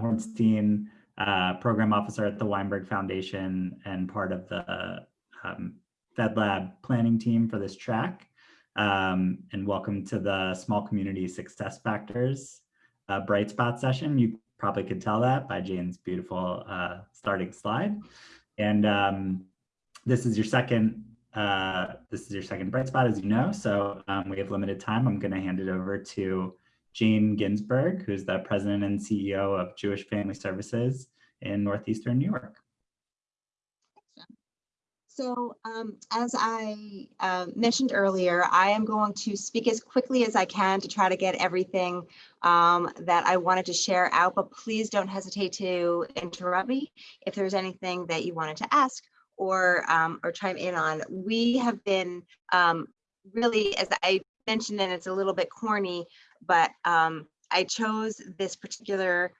Hornstein, uh, program officer at the Weinberg Foundation and part of the um, FedLab planning team for this track. Um, and welcome to the Small Community Success Factors uh, Bright Spot session. You probably could tell that by Jane's beautiful uh, starting slide. And um, this is your second uh, this is your second bright spot, as you know. So um, we have limited time. I'm going to hand it over to Jane Ginsberg, who's the president and CEO of Jewish Family Services in Northeastern New York. So um, as I uh, mentioned earlier, I am going to speak as quickly as I can to try to get everything um, that I wanted to share out, but please don't hesitate to interrupt me if there's anything that you wanted to ask or um, or chime in on. We have been um, really, as I mentioned, and it's a little bit corny, but um, I chose this particular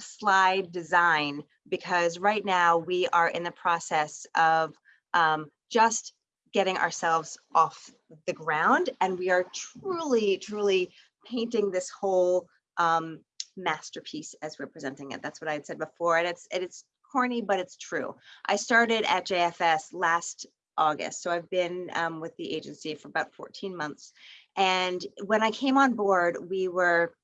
slide design because right now we are in the process of um, just getting ourselves off the ground and we are truly, truly painting this whole um, masterpiece as we're presenting it. That's what I had said before. And it's, and it's corny, but it's true. I started at JFS last August. So I've been um, with the agency for about 14 months. And when I came on board, we were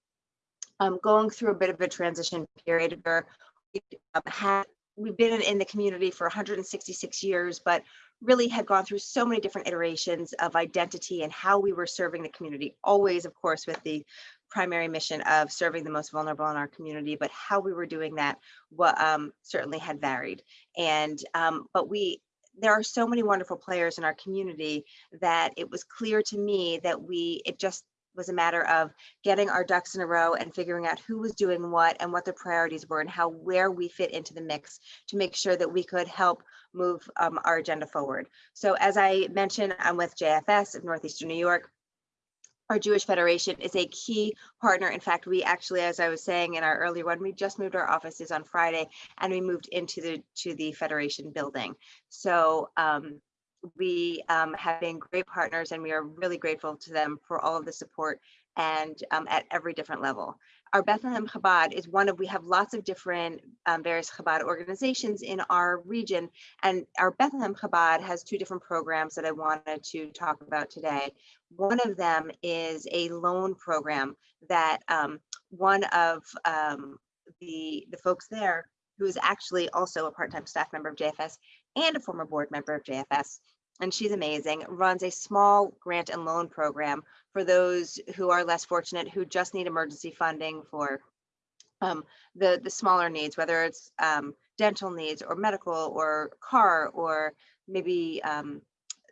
um, going through a bit of a transition period where we um, had we've been in the community for 166 years, but really had gone through so many different iterations of identity and how we were serving the community, always, of course, with the primary mission of serving the most vulnerable in our community, but how we were doing that what, um, certainly had varied. And, um, but we, there are so many wonderful players in our community that it was clear to me that we, it just was a matter of getting our ducks in a row and figuring out who was doing what and what the priorities were and how where we fit into the mix to make sure that we could help move um, our agenda forward. So as I mentioned, I'm with JFS of Northeastern New York our Jewish Federation is a key partner. In fact, we actually, as I was saying in our earlier one, we just moved our offices on Friday and we moved into the to the Federation building. So um, we um, have been great partners and we are really grateful to them for all of the support and um, at every different level our Bethlehem Chabad is one of, we have lots of different um, various Chabad organizations in our region. And our Bethlehem Chabad has two different programs that I wanted to talk about today. One of them is a loan program that um, one of um, the, the folks there, who is actually also a part-time staff member of JFS and a former board member of JFS, and she's amazing, runs a small grant and loan program for those who are less fortunate, who just need emergency funding for um, the, the smaller needs, whether it's um, dental needs or medical or car or maybe um,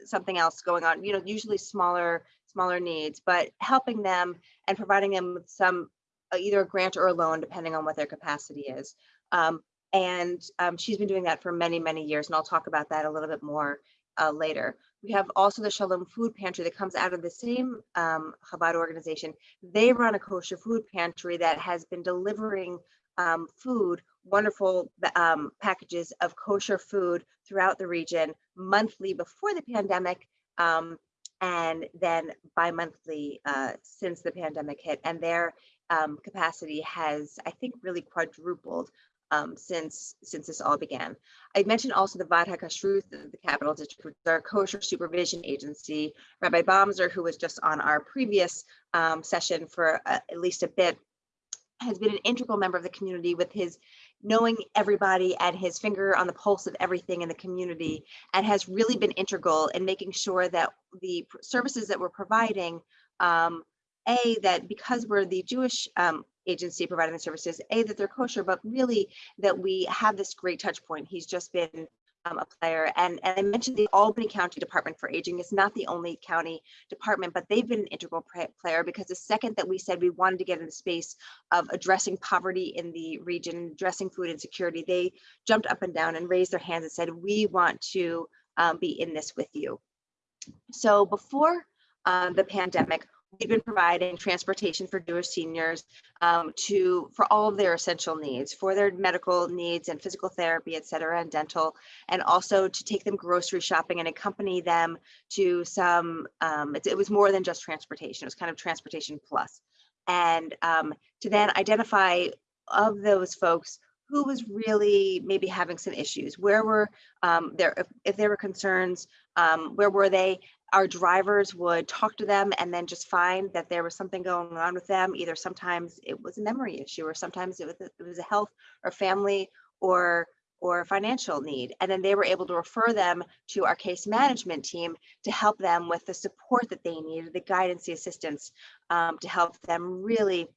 something else going on, you know, usually smaller, smaller needs, but helping them and providing them with some, uh, either a grant or a loan, depending on what their capacity is. Um, and um, she's been doing that for many, many years, and I'll talk about that a little bit more uh, later. We have also the Shalom Food Pantry that comes out of the same um, Chabad organization. They run a kosher food pantry that has been delivering um, food, wonderful um, packages of kosher food throughout the region monthly before the pandemic um, and then bi-monthly uh, since the pandemic hit. And their um, capacity has, I think, really quadrupled um, since since this all began. I mentioned also the Vaad HaKashrut, the Capital District, our kosher supervision agency. Rabbi Bomzer, who was just on our previous um, session for uh, at least a bit, has been an integral member of the community with his knowing everybody and his finger on the pulse of everything in the community and has really been integral in making sure that the services that we're providing um, a that because we're the Jewish um, agency providing the services, A, that they're kosher, but really that we have this great touch point. He's just been um, a player. And, and I mentioned the Albany County Department for Aging is not the only county department, but they've been an integral player because the second that we said we wanted to get in the space of addressing poverty in the region, addressing food insecurity, they jumped up and down and raised their hands and said, we want to um, be in this with you. So before uh, the pandemic, we've been providing transportation for Jewish seniors um, to for all of their essential needs, for their medical needs and physical therapy, et cetera, and dental, and also to take them grocery shopping and accompany them to some, um, it, it, was more than just transportation, it was kind of transportation plus. And um, to then identify of those folks, who was really maybe having some issues? Where were um, there, if, if there were concerns, um, where were they? Our drivers would talk to them and then just find that there was something going on with them. Either sometimes it was a memory issue or sometimes it was, a- it was a health or family or or financial need. And then they were able to refer them to our case management team to help them with the support that they needed, the guidance, the assistance um, to help them really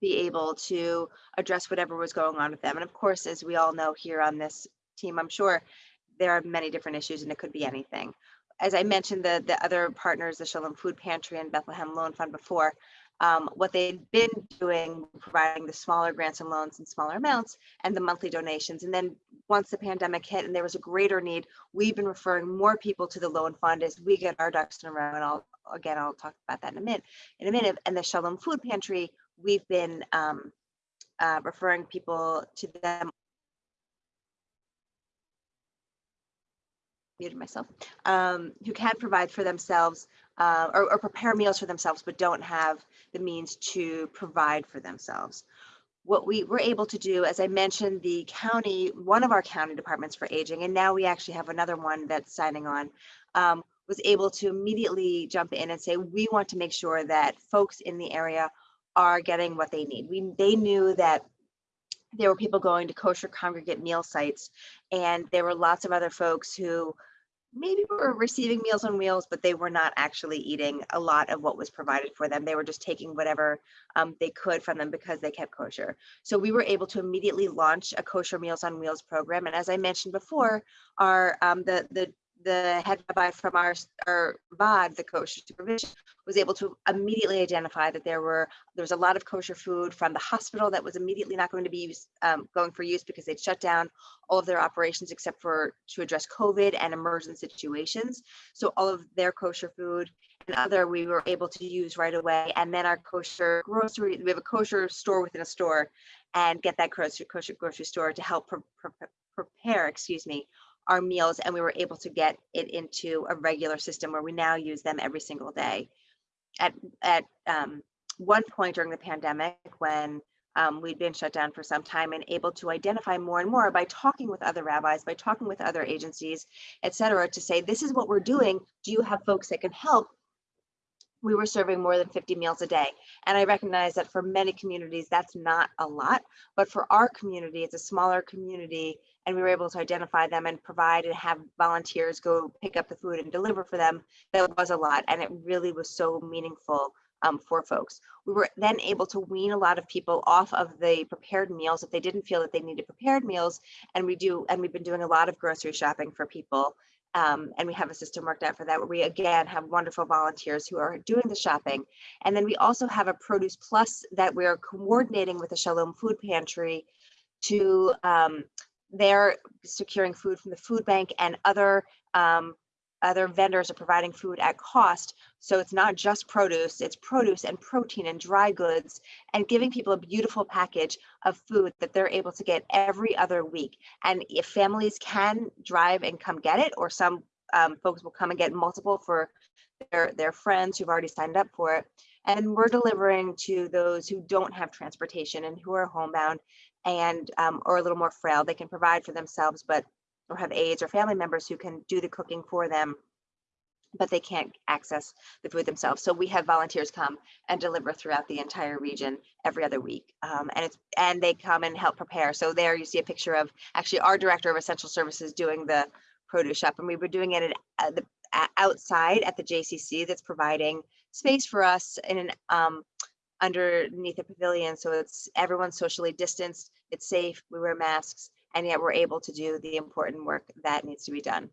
be able to address whatever was going on with them. And of course, as we all know here on this team, I'm sure there are many different issues and it could be anything. As I mentioned, the, the other partners, the Shalom Food Pantry and Bethlehem Loan Fund before, um, what they'd been doing, providing the smaller grants and loans in smaller amounts and the monthly donations. And then once the pandemic hit and there was a greater need, we've been referring more people to the loan fund as we get our ducks in a row. And I'll, again, I'll talk about that in a minute, in a minute. And the Shalom Food Pantry, we've been um, uh, referring people to them. Muted myself, um, who can provide for themselves uh, or, or prepare meals for themselves, but don't have the means to provide for themselves. What we were able to do, as I mentioned, the county, one of our county departments for aging, and now we actually have another one that's signing on, um, was able to immediately jump in and say, we want to make sure that folks in the area are getting what they need. We, they knew that there were people going to kosher congregate meal sites and there were lots of other folks who maybe were receiving meals on wheels but they were not actually eating a lot of what was provided for them they were just taking whatever um, they could from them because they kept kosher so we were able to immediately launch a kosher meals on wheels program and as i mentioned before our um, the the the head rabbi from our, our Vaad, the kosher supervision, was able to immediately identify that there were there was a lot of kosher food from the hospital that was immediately not going to be used, um, going for use because they'd shut down all of their operations except for to address COVID and emergent situations. So all of their kosher food and other we were able to use right away. And then our kosher grocery, we have a kosher store within a store, and get that kosher kosher grocery store to help pre pre prepare, excuse me, our meals and we were able to get it into a regular system where we now use them every single day. At, at um, one point during the pandemic when um, we'd been shut down for some time and able to identify more and more by talking with other rabbis, by talking with other agencies, et cetera, to say, this is what we're doing. Do you have folks that can help? We were serving more than 50 meals a day. And I recognize that for many communities, that's not a lot, but for our community, it's a smaller community and we were able to identify them and provide and have volunteers go pick up the food and deliver for them. That was a lot, and it really was so meaningful um, for folks. We were then able to wean a lot of people off of the prepared meals if they didn't feel that they needed prepared meals, and we do, and we've been doing a lot of grocery shopping for people. Um, and we have a system worked out for that where we again have wonderful volunteers who are doing the shopping. And then we also have a produce plus that we're coordinating with the Shalom Food Pantry to um, they're securing food from the food bank and other um, other vendors are providing food at cost. So it's not just produce, it's produce and protein and dry goods and giving people a beautiful package of food that they're able to get every other week. And if families can drive and come get it, or some um, folks will come and get multiple for their, their friends who've already signed up for it. And we're delivering to those who don't have transportation and who are homebound and um, or a little more frail. They can provide for themselves, but or have aides or family members who can do the cooking for them, but they can't access the food themselves. So we have volunteers come and deliver throughout the entire region every other week, um, and it's and they come and help prepare. So there you see a picture of actually our director of essential services doing the produce shop, and we were doing it at, the outside at the JCC that's providing space for us in an um, underneath a pavilion. So it's everyone's socially distanced, it's safe, we wear masks, and yet we're able to do the important work that needs to be done.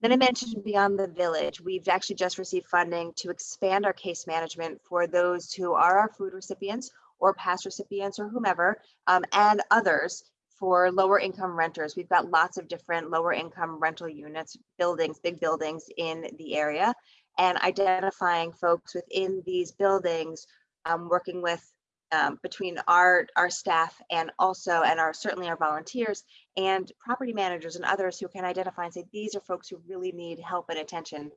Then I mentioned Beyond the Village. We've actually just received funding to expand our case management for those who are our food recipients or past recipients or whomever, um, and others for lower income renters. We've got lots of different lower income rental units, buildings, big buildings in the area, and identifying folks within these buildings um, working with um, between our our staff and also and our certainly our volunteers and property managers and others who can identify and say these are folks who really need help and attention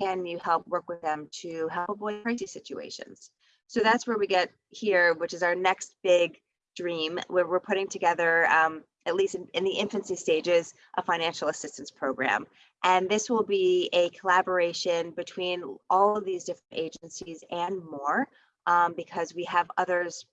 can you help work with them to help avoid crazy situations so that's where we get here which is our next big dream where we're putting together, um, at least in, in the infancy stages, a financial assistance program. And this will be a collaboration between all of these different agencies and more, um, because we have others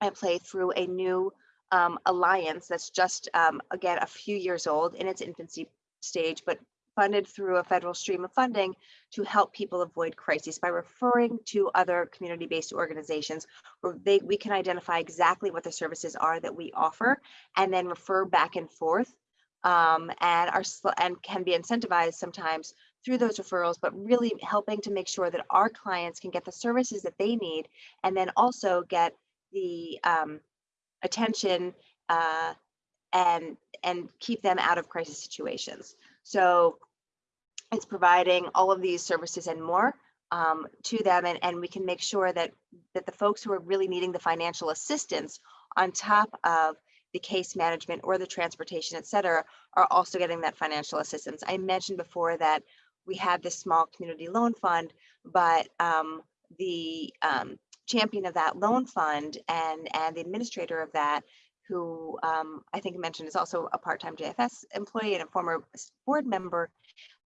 at play through a new um, alliance that's just, um, again, a few years old in its infancy stage, but funded through a federal stream of funding to help people avoid crises by referring to other community-based organizations where they, we can identify exactly what the services are that we offer and then refer back and forth um, and are and can be incentivized sometimes through those referrals, but really helping to make sure that our clients can get the services that they need and then also get the um, attention uh, and and keep them out of crisis situations. So it's providing all of these services and more um, to them, and, and we can make sure that that the folks who are really needing the financial assistance on top of the case management or the transportation, et cetera, are also getting that financial assistance. I mentioned before that we had this small community loan fund, but um, the um, champion of that loan fund and and the administrator of that who um, I think mentioned is also a part-time JFS employee and a former board member,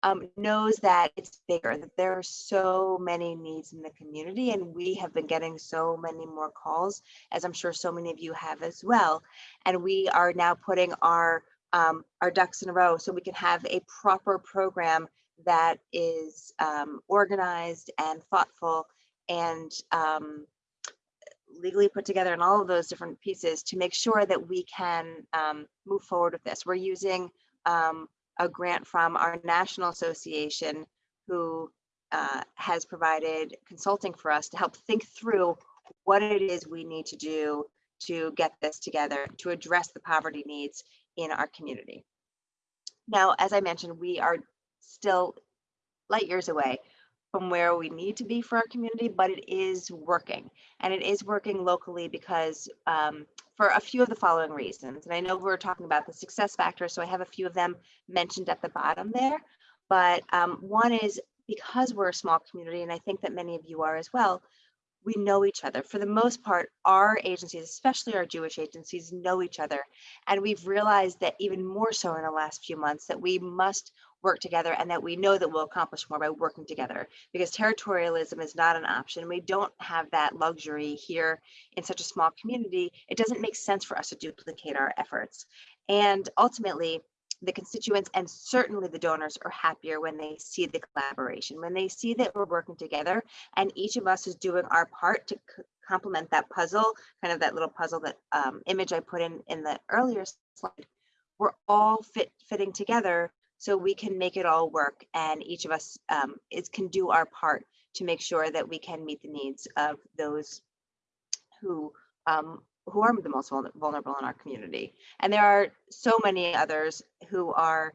um, knows that it's bigger, that there are so many needs in the community, and we have been getting so many more calls, as I'm sure so many of you have as well. And we are now putting our um, our ducks in a row so we can have a proper program that is um, organized and thoughtful and um, legally put together and all of those different pieces to make sure that we can um, move forward with this. We're using um, a grant from our national association who uh, has provided consulting for us to help think through what it is we need to do to get this together to address the poverty needs in our community. Now, as I mentioned, we are still light years away from where we need to be for our community, but it is working. And it is working locally because um, for a few of the following reasons. And I know we're talking about the success factors, so I have a few of them mentioned at the bottom there. But um, one is because we're a small community, and I think that many of you are as well, we know each other. For the most part, our agencies, especially our Jewish agencies, know each other. And we've realized that even more so in the last few months that we must work together and that we know that we'll accomplish more by working together because territorialism is not an option. We don't have that luxury here in such a small community. It doesn't make sense for us to duplicate our efforts. And ultimately, the constituents and certainly the donors are happier when they see the collaboration, when they see that we're working together and each of us is doing our part to complement that puzzle, kind of that little puzzle that um, image I put in in the earlier slide. We're all fit fitting together so we can make it all work and each of us um, is can do our part to make sure that we can meet the needs of those who um, who are the most vulnerable in our community. And there are so many others who are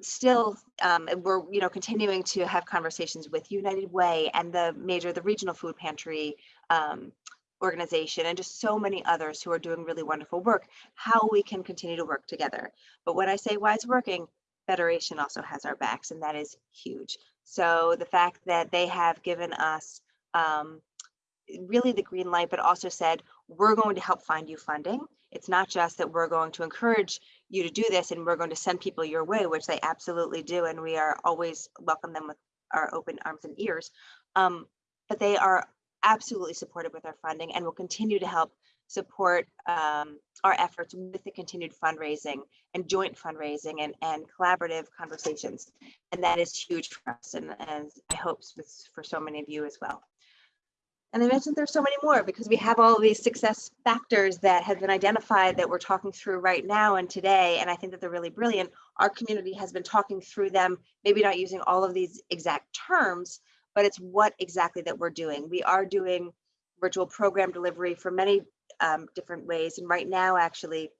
still um, we're you know continuing to have conversations with United Way and the major the regional food pantry um, organization and just so many others who are doing really wonderful work, how we can continue to work together. But when I say why it's working, Federation also has our backs, and that is huge. So the fact that they have given us um, really the green light, but also said, we're going to help find you funding. It's not just that we're going to encourage you to do this and we're going to send people your way, which they absolutely do. And we are always welcome them with our open arms and ears. Um, but they are absolutely supported with our funding and will continue to help support um, our efforts with the continued fundraising and joint fundraising and, and collaborative conversations. And that is huge for us and, and I hope for so many of you as well. And I mentioned there's so many more because we have all these success factors that have been identified that we're talking through right now and today. And I think that they're really brilliant. Our community has been talking through them, maybe not using all of these exact terms, but it's what exactly that we're doing. We are doing virtual program delivery for many um, different ways. And right now, actually,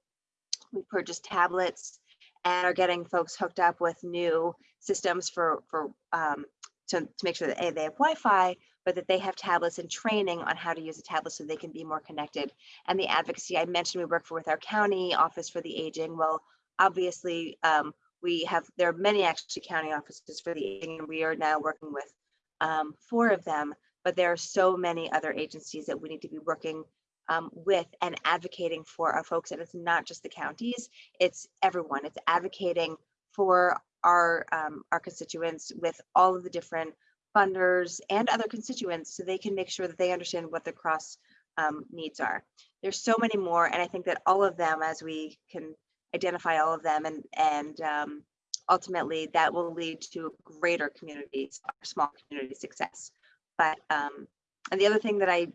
we purchased tablets and are getting folks hooked up with new systems for, for um, to, to make sure that A, they have Wi-Fi, but that they have tablets and training on how to use a tablet so they can be more connected. And the advocacy I mentioned, we work for with our county office for the aging. Well, obviously, um, we have, there are many actually county offices for the aging, and we are now working with um, four of them, but there are so many other agencies that we need to be working um, with and advocating for our folks. And it's not just the counties, it's everyone. It's advocating for our, um, our constituents with all of the different funders and other constituents so they can make sure that they understand what the cross um, needs are. There's so many more, and I think that all of them, as we can identify all of them and, and um, ultimately that will lead to greater communities, small community success. But, um, and the other thing that I,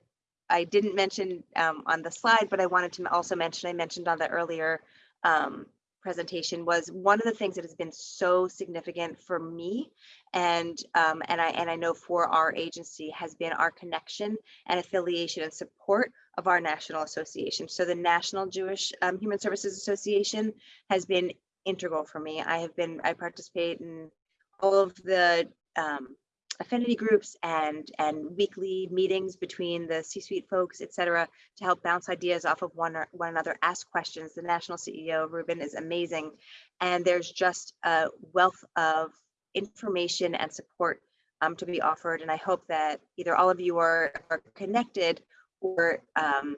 I didn't mention um, on the slide, but I wanted to also mention, I mentioned on the earlier um, presentation was one of the things that has been so significant for me and um, and I and I know for our agency has been our connection and affiliation and support of our national association. So the National Jewish um, Human Services Association has been integral for me. I have been I participate in all of the um, affinity groups and and weekly meetings between the C-suite folks, et cetera, to help bounce ideas off of one, one another, ask questions. The national CEO, Reuben, is amazing. And there's just a wealth of information and support um, to be offered. And I hope that either all of you are, are connected or um,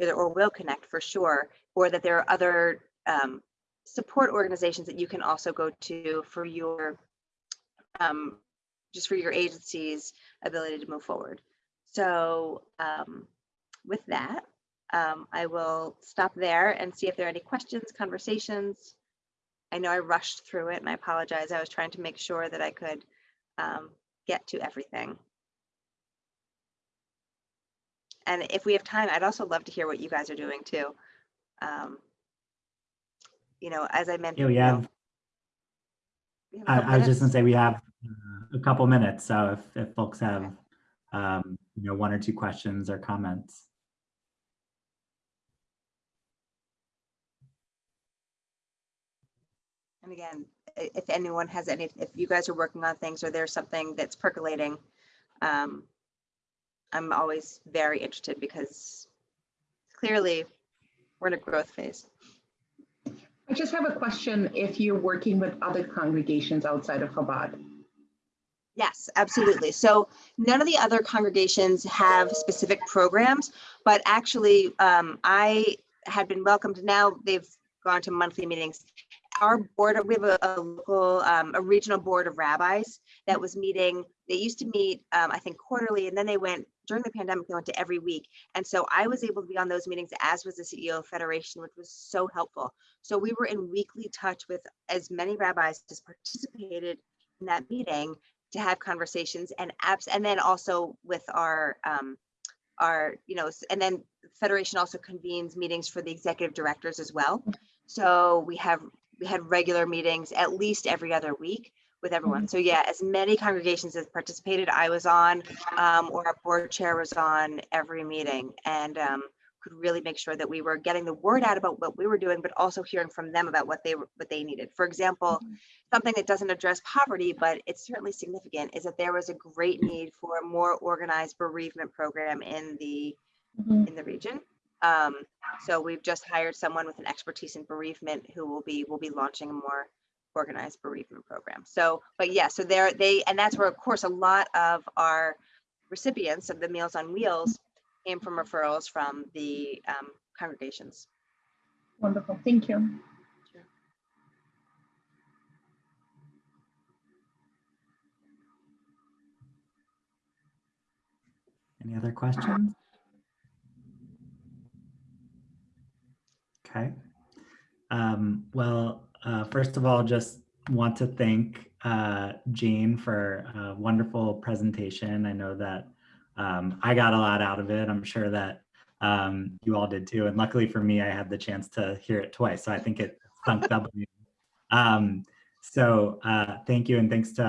or will connect for sure, or that there are other um, support organizations that you can also go to for your um, just for your agency's ability to move forward. So um, with that, um, I will stop there and see if there are any questions, conversations. I know I rushed through it and I apologize. I was trying to make sure that I could um, get to everything. And if we have time, I'd also love to hear what you guys are doing too. You know, as I mentioned. Yeah, we you know, have, we have I, I was just gonna say, we have uh, a couple minutes, so if, if folks have, um, you know, one or two questions or comments. And again, if anyone has any, if you guys are working on things or there's something that's percolating, um, I'm always very interested because clearly we're in a growth phase. I just have a question if you're working with other congregations outside of Chabad. Yes, absolutely. So none of the other congregations have specific programs, but actually, um, I had been welcomed. Now they've gone to monthly meetings. Our board, we have a, a local, um, a regional board of rabbis that was meeting. They used to meet, um, I think quarterly, and then they went during the pandemic. They went to every week, and so I was able to be on those meetings, as was the CEO of Federation, which was so helpful. So we were in weekly touch with as many rabbis as participated in that meeting to have conversations and apps and then also with our um our you know and then federation also convenes meetings for the executive directors as well so we have we had regular meetings at least every other week with everyone so yeah as many congregations as participated i was on um, or our board chair was on every meeting and um, could really make sure that we were getting the word out about what we were doing but also hearing from them about what they what they needed for example something that doesn't address poverty, but it's certainly significant, is that there was a great need for a more organized bereavement program in the Mhm. in the region. Um, so we've just hired someone with an expertise in bereavement who will be will be launching a more organized bereavement program. So, but yeah, so there they and that's where of course a lot of our recipients of the Meals on Wheels came from referrals from the um, congregations. Wonderful, thank you. Any other questions? Okay. Um, well, uh, first of all, just want to thank uh, Jane for a wonderful presentation. I know that um, I got a lot out of it. I'm sure that um, you all did too. And luckily for me, I had the chance to hear it twice. So I think it sunk double. Um, so uh, thank you and thanks to